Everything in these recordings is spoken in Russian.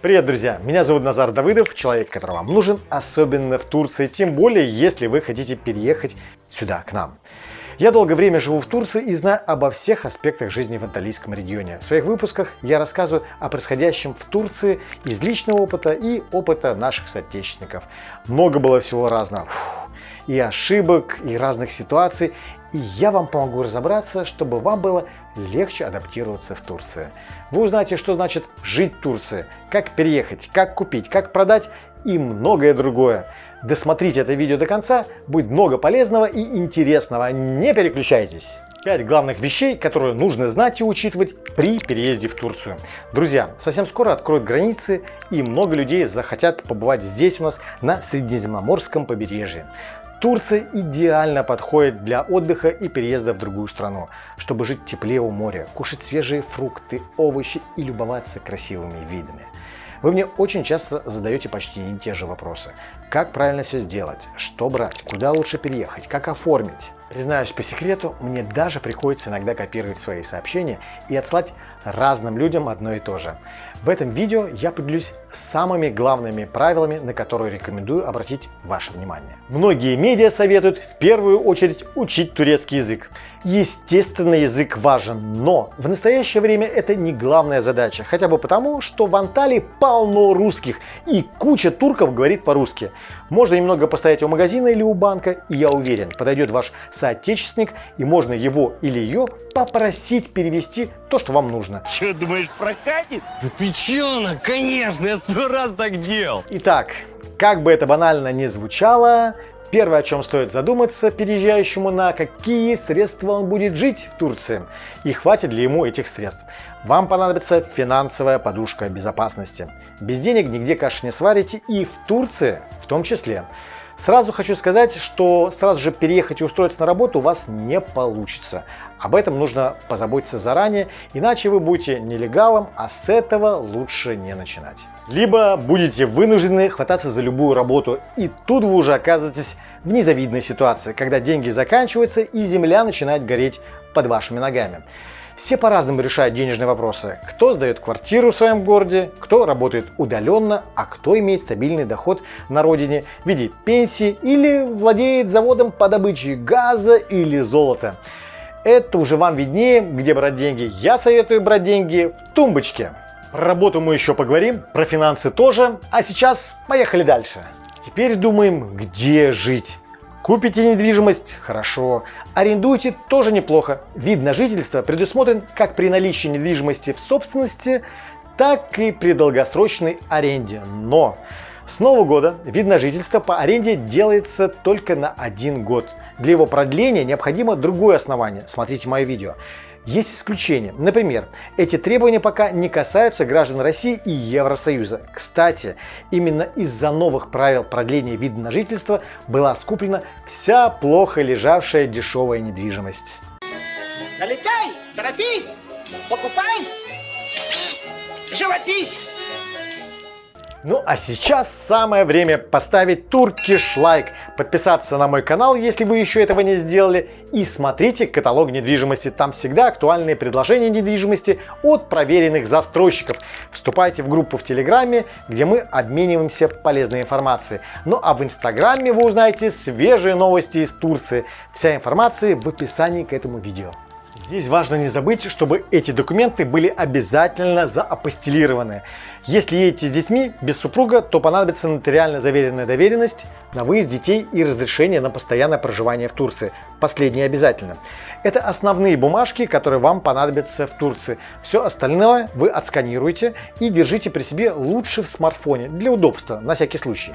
Привет, друзья! Меня зовут Назар Давыдов, человек, который вам нужен, особенно в Турции, тем более, если вы хотите переехать сюда, к нам. Я долгое время живу в Турции и знаю обо всех аспектах жизни в Анталийском регионе. В своих выпусках я рассказываю о происходящем в Турции из личного опыта и опыта наших соотечественников. Много было всего разного. Фух, и ошибок, и разных ситуаций. И я вам помогу разобраться, чтобы вам было легче адаптироваться в Турции. Вы узнаете, что значит жить в Турции, как переехать, как купить, как продать и многое другое. Досмотрите это видео до конца, будет много полезного и интересного. Не переключайтесь! 5 главных вещей, которые нужно знать и учитывать при переезде в Турцию. Друзья, совсем скоро откроют границы и много людей захотят побывать здесь у нас на Средиземноморском побережье. Турция идеально подходит для отдыха и переезда в другую страну, чтобы жить теплее у моря, кушать свежие фрукты, овощи и любоваться красивыми видами. Вы мне очень часто задаете почти не те же вопросы. Как правильно все сделать? Что брать? Куда лучше переехать? Как оформить? Признаюсь по секрету, мне даже приходится иногда копировать свои сообщения и отслать разным людям одно и то же. В этом видео я поделюсь самыми главными правилами, на которые рекомендую обратить ваше внимание. Многие медиа советуют в первую очередь учить турецкий язык. Естественно, язык важен, но в настоящее время это не главная задача, хотя бы потому, что в Анталии полно русских и куча турков говорит по-русски. Можно немного постоять у магазина или у банка, и я уверен, подойдет ваш соотечественник, и можно его или ее попросить перевести то, что вам нужно. Че, думаешь, прокатит? Да ты че, ну, конечно, я сто раз так делал. Итак, как бы это банально не звучало, Первое, о чем стоит задуматься переезжающему на какие средства он будет жить в Турции и хватит ли ему этих средств. Вам понадобится финансовая подушка безопасности. Без денег нигде каши не сварите и в Турции в том числе. Сразу хочу сказать, что сразу же переехать и устроиться на работу у вас не получится. Об этом нужно позаботиться заранее, иначе вы будете нелегалом, а с этого лучше не начинать. Либо будете вынуждены хвататься за любую работу, и тут вы уже оказываетесь в незавидной ситуации, когда деньги заканчиваются и земля начинает гореть под вашими ногами. Все по-разному решают денежные вопросы. Кто сдает квартиру в своем городе, кто работает удаленно, а кто имеет стабильный доход на родине в виде пенсии или владеет заводом по добыче газа или золота. Это уже вам виднее, где брать деньги. Я советую брать деньги в тумбочке. Про работу мы еще поговорим, про финансы тоже. А сейчас поехали дальше. Теперь думаем, где жить. Купите недвижимость – хорошо. Арендуйте – тоже неплохо. Вид на жительство предусмотрен как при наличии недвижимости в собственности, так и при долгосрочной аренде. Но с нового года вид на жительство по аренде делается только на один год. Для его продления необходимо другое основание. Смотрите мое видео. Есть исключения. Например, эти требования пока не касаются граждан России и Евросоюза. Кстати, именно из-за новых правил продления вида на жительство была скуплена вся плохо лежавшая дешевая недвижимость. Налетай, торопись, покупай, живопись. Ну а сейчас самое время поставить туркиш лайк, подписаться на мой канал, если вы еще этого не сделали, и смотрите каталог недвижимости, там всегда актуальные предложения недвижимости от проверенных застройщиков. Вступайте в группу в Телеграме, где мы обмениваемся полезной информацией. Ну а в Инстаграме вы узнаете свежие новости из Турции. Вся информация в описании к этому видео. Здесь важно не забыть, чтобы эти документы были обязательно заапостелированы. Если едете с детьми без супруга, то понадобится нотариально заверенная доверенность на выезд детей и разрешение на постоянное проживание в Турции. Последнее обязательно. Это основные бумажки, которые вам понадобятся в Турции. Все остальное вы отсканируете и держите при себе лучше в смартфоне для удобства, на всякий случай.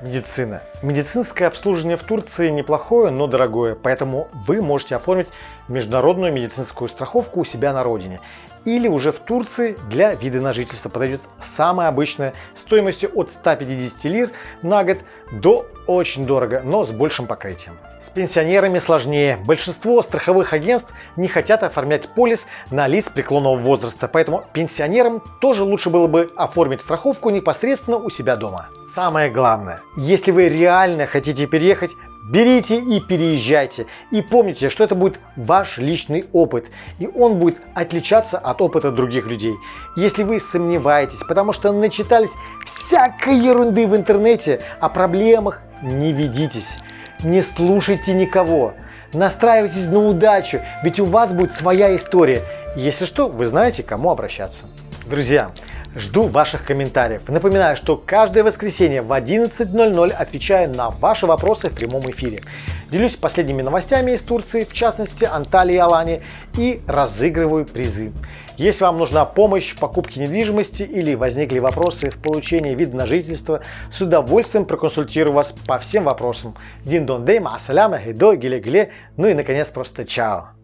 Медицина. Медицинское обслуживание в Турции неплохое, но дорогое, поэтому вы можете оформить международную медицинскую страховку у себя на родине. Или уже в Турции для вида на жительство подойдет самая обычная стоимостью от 150 лир на год до очень дорого, но с большим покрытием. С пенсионерами сложнее. Большинство страховых агентств не хотят оформлять полис на лист преклонного возраста, поэтому пенсионерам тоже лучше было бы оформить страховку непосредственно у себя дома. Самое главное, если вы реально хотите переехать, Берите и переезжайте. И помните, что это будет ваш личный опыт. И он будет отличаться от опыта других людей. Если вы сомневаетесь, потому что начитались всякой ерунды в интернете, о проблемах не ведитесь. Не слушайте никого. Настраивайтесь на удачу, ведь у вас будет своя история. Если что, вы знаете, кому обращаться. Друзья, Жду ваших комментариев. Напоминаю, что каждое воскресенье в 11.00 отвечаю на ваши вопросы в прямом эфире. Делюсь последними новостями из Турции, в частности Анталии и Алании, и разыгрываю призы. Если вам нужна помощь в покупке недвижимости или возникли вопросы в получении вида на жительство, с удовольствием проконсультирую вас по всем вопросам. Дин дон дей, ма асаляма, хидо, гиле гиле, ну и наконец просто чао.